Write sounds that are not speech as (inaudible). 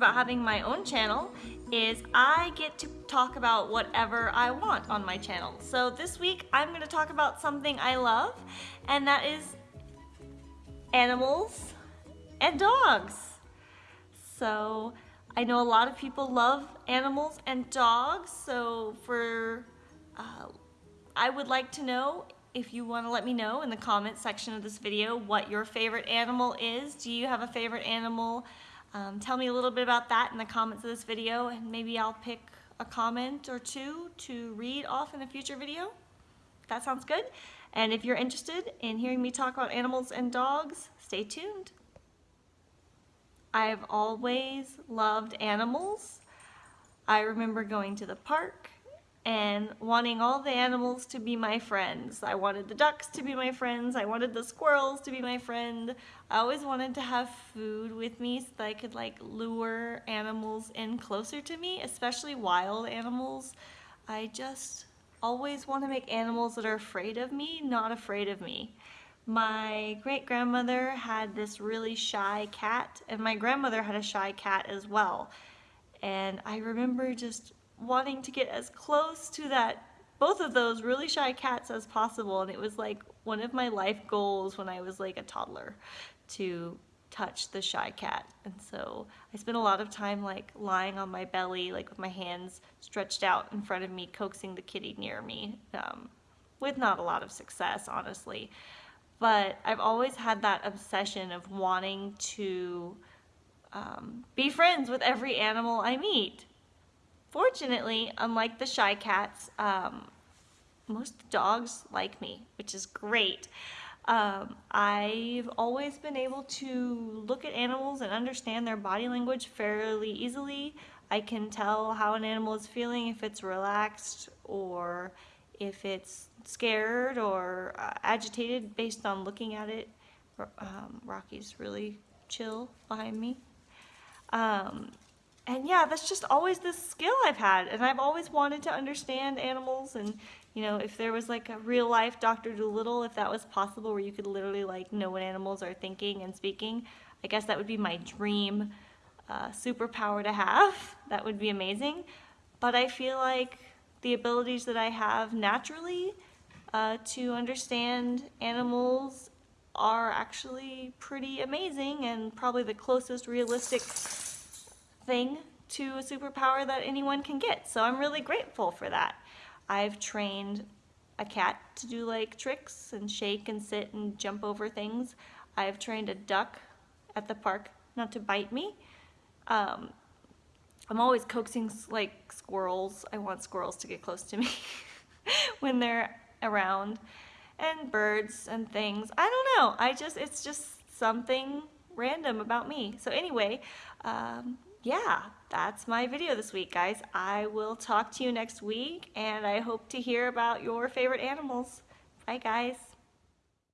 about having my own channel is I get to talk about whatever I want on my channel. So this week I'm going to talk about something I love and that is animals and dogs. So I know a lot of people love animals and dogs so for uh, I would like to know if you want to let me know in the comments section of this video what your favorite animal is. Do you have a favorite animal? Um, tell me a little bit about that in the comments of this video and maybe I'll pick a comment or two to read off in a future video. That sounds good. And if you're interested in hearing me talk about animals and dogs, stay tuned. I've always loved animals. I remember going to the park and wanting all the animals to be my friends. I wanted the ducks to be my friends. I wanted the squirrels to be my friend. I always wanted to have food with me so that I could like lure animals in closer to me, especially wild animals. I just always want to make animals that are afraid of me, not afraid of me. My great grandmother had this really shy cat, and my grandmother had a shy cat as well. And I remember just wanting to get as close to that both of those really shy cats as possible. And it was like one of my life goals when I was like a toddler to touch the shy cat. And so I spent a lot of time like lying on my belly like with my hands stretched out in front of me coaxing the kitty near me um, with not a lot of success honestly. But I've always had that obsession of wanting to um, be friends with every animal I meet Fortunately, unlike the shy cats, um, most dogs like me, which is great. Um, I've always been able to look at animals and understand their body language fairly easily. I can tell how an animal is feeling if it's relaxed or if it's scared or uh, agitated based on looking at it. Um, Rocky's really chill behind me. Um, and yeah, that's just always this skill I've had. And I've always wanted to understand animals and, you know, if there was like a real life Dr. Dolittle, if that was possible where you could literally like know what animals are thinking and speaking, I guess that would be my dream uh, superpower to have. (laughs) That would be amazing. But I feel like the abilities that I have naturally uh, to understand animals are actually pretty amazing and probably the closest realistic to a superpower that anyone can get. So I'm really grateful for that. I've trained a cat to do like tricks and shake and sit and jump over things. I've trained a duck at the park not to bite me. Um, I'm always coaxing like squirrels. I want squirrels to get close to me (laughs) when they're around and birds and things. I don't know. I just, it's just something random about me. So anyway, um, yeah, that's my video this week, guys. I will talk to you next week, and I hope to hear about your favorite animals. Bye, guys.